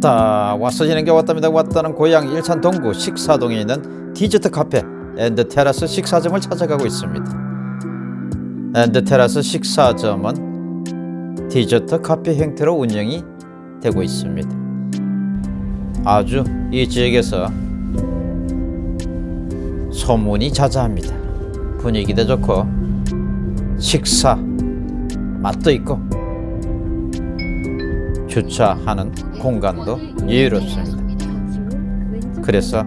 왔다. 와서 지는 게 왔답니다. 왔다는 고양 일산 동구 식사동에 있는 디저트 카페 앤드 테라스 식사점을 찾아가고 있습니다. 앤드 테라스 식사점은 디저트 카페 형태로 운영이 되고 있습니다. 아주 이 지역에서 소문이 자자합니다. 분위기도 좋고 식사 맛도 있고 주차하는 공간도 여유롭습니다. 그래서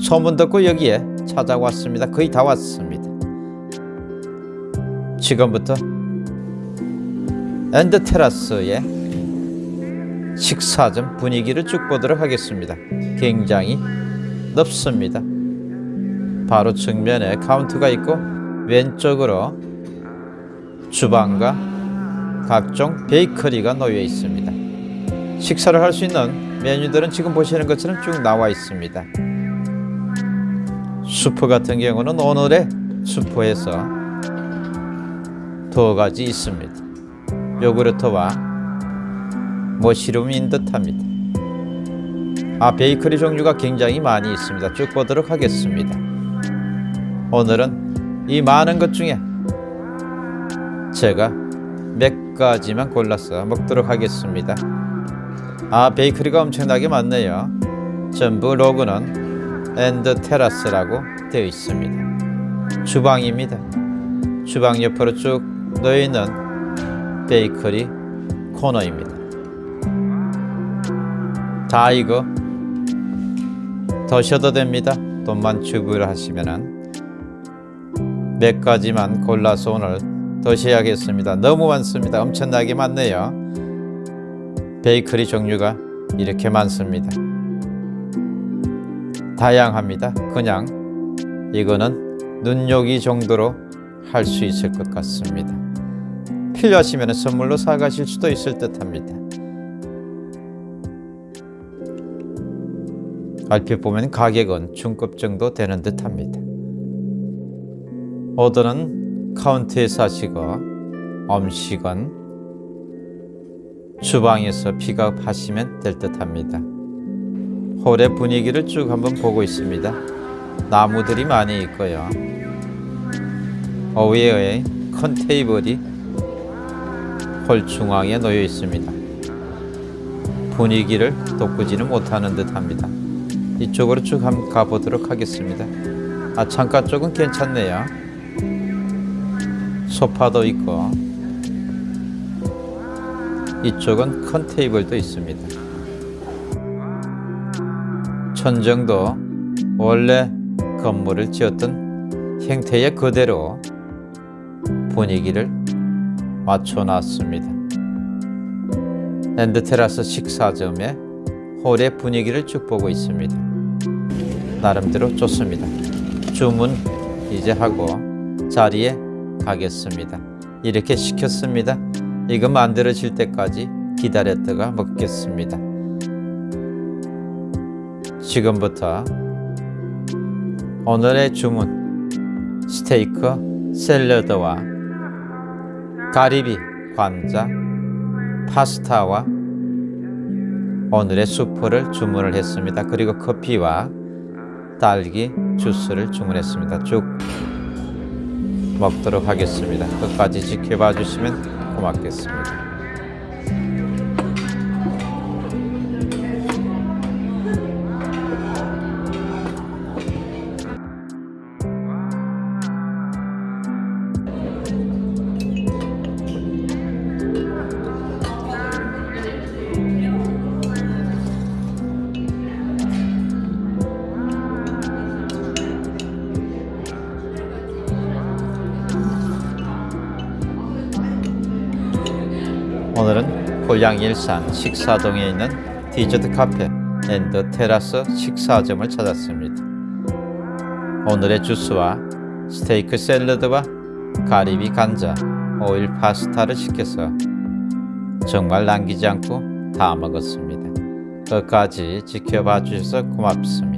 소문 듣고 여기에 찾아왔습니다. 거의 다 왔습니다. 지금부터 앤드 테라스의 식사점 분위기를 쭉 보도록 하겠습니다. 굉장히 넓습니다. 바로 측면에 카운터가 있고 왼쪽으로 주방과 각종 베이커리가 놓여 있습니다. 식사를 할 수 있는 메뉴들은 지금 보시는 것처럼 쭉 나와 있습니다. 수프 같은 경우는 오늘의 수프에서 두 가지 있습니다. 요구르트와 머시룸인 듯합니다. 아 베이커리 종류가 굉장히 많이 있습니다. 쭉 보도록 하겠습니다. 오늘은 이 많은 것 중에 제가 몇 가지만 골라서 먹도록 하겠습니다. 아 베이커리가 엄청나게 많네요. 전부 로고는 앤드 테라스라고 되어 있습니다. 주방입니다. 주방 옆으로 쭉 놓여있는 베이커리 코너입니다. 자 이거 더셔도 됩니다. 돈만 지불하시면은 몇 가지만 골라서 오늘 더셔야겠습니다. 너무 많습니다. 엄청나게 많네요. 베이커리 종류가 이렇게 많습니다. 다양합니다. 그냥 이거는 눈요기 정도로 할 수 있을 것 같습니다. 필요하시면 선물로 사가실 수도 있을 듯합니다. 얼핏 보면 가격은 중급 정도 되는 듯합니다. 오더는 카운터에서 하시고 음식은 주방에서 픽업하시면 될 듯 합니다. 홀의 분위기를 쭉 한번 보고 있습니다. 나무들이 많이 있고요. 어웨어의 큰 테이블이 홀 중앙에 놓여 있습니다. 분위기를 돋구지는 못하는 듯 합니다. 이쪽으로 쭉 한번 가보도록 하겠습니다. 아 창가 쪽은 괜찮네요. 소파도 있고 이쪽은 큰 테이블도 있습니다. 천정도 원래 건물을 지었던 형태의 그대로 분위기를 맞춰놨습니다. 엔드테라스 식사점의 홀의 분위기를 쭉 보고 있습니다. 나름대로 좋습니다. 주문 이제 하고 자리에 가겠습니다. 이렇게 시켰습니다. 이거 만들어질 때까지 기다렸다가 먹겠습니다. 지금부터 오늘의 주문 스테이크 샐러드와 가리비 관자 파스타와 오늘의 수프를 주문을 했습니다. 그리고 커피와 딸기 주스를 주문했습니다. 쭉 먹도록 하겠습니다. 끝까지 지켜봐 주시면 고맙겠습니다. 오늘은 고양 일산 식사동에 있는 디저트 카페 앤드 테라스 식사점을 찾았습니다. 오늘의 주스와 스테이크 샐러드와 가리비 관자, 오일 파스타를 시켜서 정말 남기지 않고 다 먹었습니다. 끝까지 지켜봐 주셔서 고맙습니다.